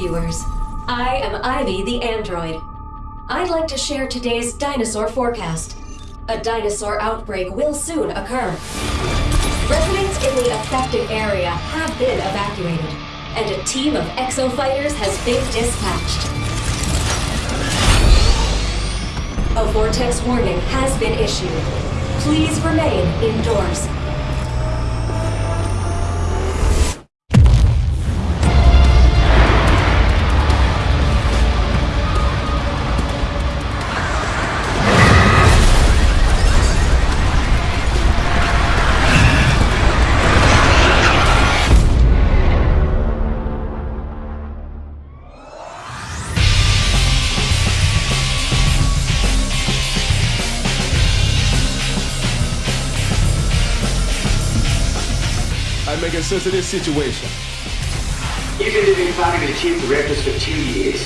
viewers. I am Ivy the android. I'd like to share today's dinosaur forecast. A dinosaur outbreak will soon occur. Residents in the affected area have been evacuated, and a team of exo fighters has been dispatched. A vortex warning has been issued. Please remain indoors. I making sense of this situation. You've been living back in the chief directors for two years.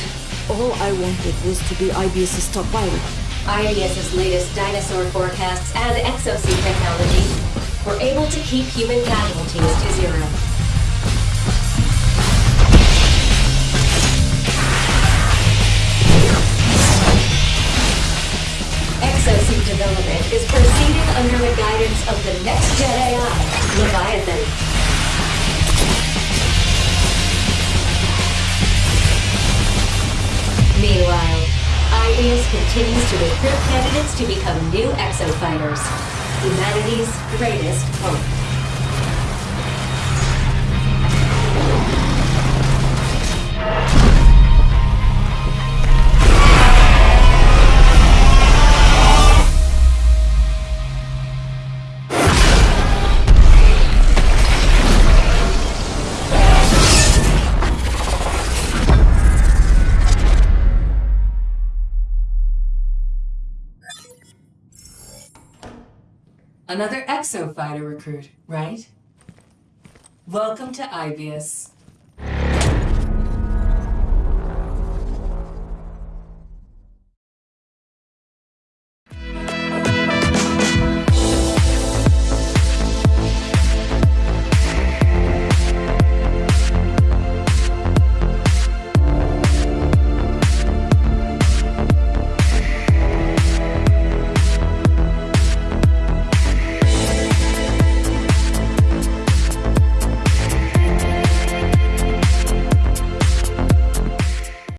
All I wanted was to be Aibius's top pilot. Aibius's latest dinosaur forecasts and exosuit technology were able to keep human casualties to zero. Exosuit development is proceeding under the guidance of the next gen AI, Leviathan. Continues to recruit candidates to become new exofighters. Humanity's greatest hope. Another exo fighter recruit, right? Welcome to Aibius.